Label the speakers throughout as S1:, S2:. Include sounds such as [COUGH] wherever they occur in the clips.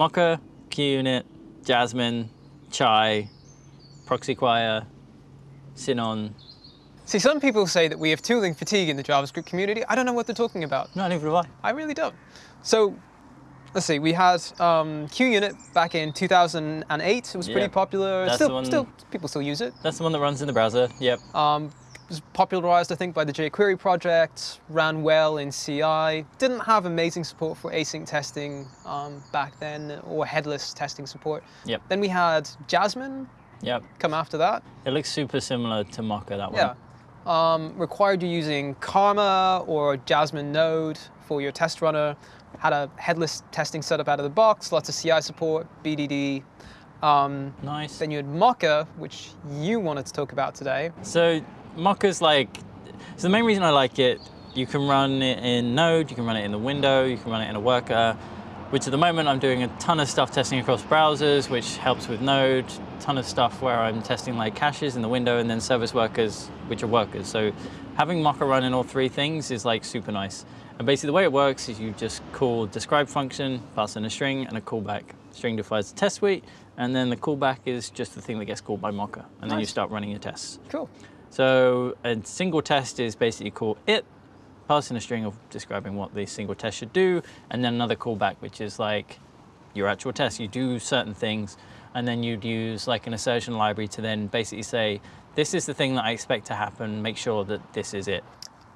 S1: Mocha, QUnit, Jasmine, Chai, Proxyquire, Sinon.
S2: See, some people say that we have tooling fatigue in the JavaScript community. I don't know what they're talking about.
S1: No, neither do I.
S2: I really don't. So, let's see, we had um, QUnit back in 2008. It was pretty popular.
S1: That's
S2: still,
S1: the one-
S2: still, people still use it.
S1: That's the one that runs in the browser. Yep.
S2: Um, was popularized, I think, by the jQuery project, ran well in CI, didn't have amazing support for async testing um, back then, or headless testing support.
S1: Yep.
S2: Then we had Jasmine
S1: Yep.
S2: come after that.
S1: It looks super similar to Mocha, that one.
S2: Yeah. Um, required you using Karma or Jasmine Node for your test runner. Had a headless testing setup out of the box, lots of CI support, BDD. Um,
S1: Nice.
S2: then you had Mocha, which you wanted to talk about today.
S1: So Mocha's like, so the main reason I like it, you can run it in Node, you can run it in the window, you can run it in a worker, which at the moment I'm doing a ton of stuff testing across browsers, which helps with Node, ton of stuff where I'm testing like caches in the window and then service workers, which are workers. So having Mocha run in all three things is like super nice. And basically the way it works is you just call describe function, pass in a string and a callback. String defines the test suite, and then the callback is just the thing that gets called by Mocha. And then you start running your tests.
S2: Cool.
S1: So a single test is basically call it, passing a string of describing what the single test should do, and then another callback, which is like your actual test. You do certain things, and then you'd use like an assertion library to then basically say, this is the thing that I expect to happen, make sure that this is it.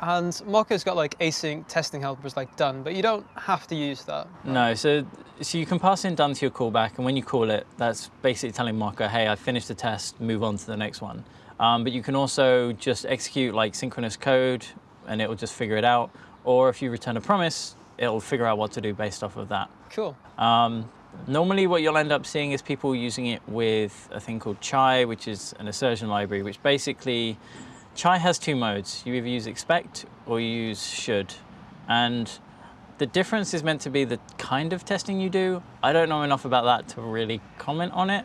S2: And Mocha's got like async testing helpers like done, but you don't have to use that.
S1: No, so so you can pass in done to your callback, and when you call it, that's basically telling Mocha, hey, I finished the test, move on to the next one. Um, but you can also just execute like synchronous code, and it will just figure it out. Or if you return a promise, it'll figure out what to do based off of that.
S2: Cool.
S1: Um, normally, what you'll end up seeing is people using it with a thing called Chai, which is an assertion library, which basically Chai has two modes. You either use expect or you use should. And the difference is meant to be the kind of testing you do. I don't know enough about that to really comment on it.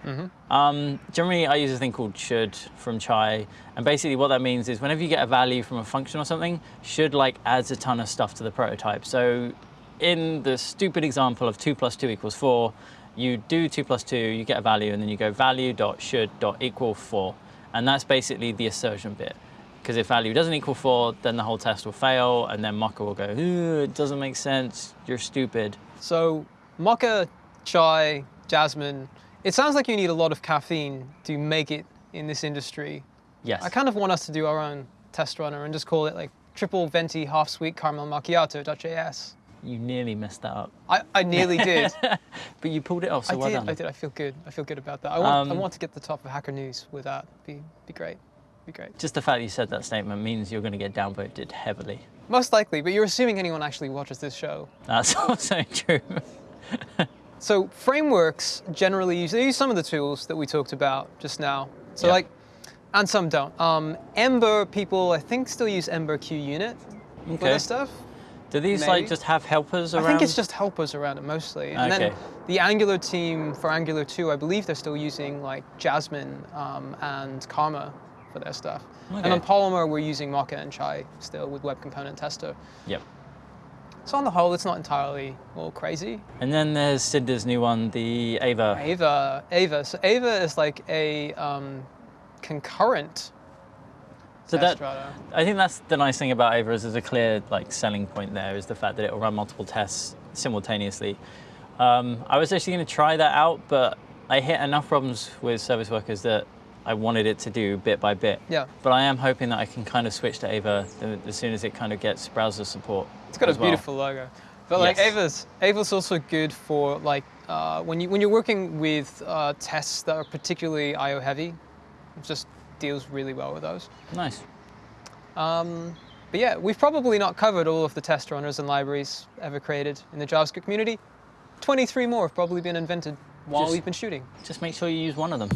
S1: Um, generally, I use a thing called should from Chai. And basically what that means is whenever you get a value from a function or something, should like adds a ton of stuff to the prototype. So in the stupid example of 2 plus 2 equals 4, you do 2 plus 2, you get a value, and then you go value dot should dot equal 4. And that's basically the assertion bit. Because if value doesn't equal 4, then the whole test will fail, and then Mocha will go, "Ooh, it doesn't make sense, you're stupid.
S2: So Mocha, Chai, Jasmine. It sounds like you need a lot of caffeine to make it in this industry.
S1: Yes.
S2: I kind of want us to do our own test runner and just call it like triple venti half sweet caramel Macchiato. macchiato.js.
S1: You nearly messed that up.
S2: I, I nearly [LAUGHS] did.
S1: But you pulled it off, so
S2: I
S1: well
S2: did.
S1: done.
S2: I did. I feel good. I feel good about that. I want. I
S1: Um,
S2: want to get the top of Hacker News with that. Be be great. Be great.
S1: Just the fact you said that statement means you're going to get downvoted heavily.
S2: Most likely, but you're assuming anyone actually watches this show.
S1: That's [LAUGHS] also true. [LAUGHS]
S2: So frameworks generally use they use some of the tools that we talked about just now. So
S1: Yep.
S2: like, and some don't. Um, Ember people, I think, still use Ember QUnit for
S1: Okay.
S2: their stuff.
S1: Do these
S2: Maybe.
S1: like just have helpers around?
S2: I think it's just helpers around it mostly. And then
S1: Okay.
S2: the Angular team for Angular 2, I believe they're still using like Jasmine um, and Karma for their stuff. And on Polymer, we're using Mocha and Chai still with Web Component Tester.
S1: Yep.
S2: So on the whole, it's not entirely all crazy.
S1: And then there's Sindre's new one, the Ava.
S2: Ava, Ava. So Ava is like a um, concurrent
S1: So
S2: test
S1: that. I think that's the nice thing about Ava is there's a clear like selling point there is the fact that it will run multiple tests simultaneously. Um, I was actually going to try that out, but I hit enough problems with service workers that I wanted it to do bit by bit.
S2: Yeah.
S1: But I am hoping that I can kind of switch to Ava as soon as it kind of gets browser support.
S2: It's got a
S1: well.
S2: beautiful logo. But like
S1: Yes.
S2: Ava's, Ava's also good for like uh, when you when you're working with uh, tests that are particularly I/O heavy. It just deals really well with those.
S1: Nice.
S2: Um, but yeah, we've probably not covered all of the test runners and libraries ever created in the JavaScript community. 23 more have probably been invented while
S1: Just-
S2: we've been shooting.
S1: Just make sure you use one of them.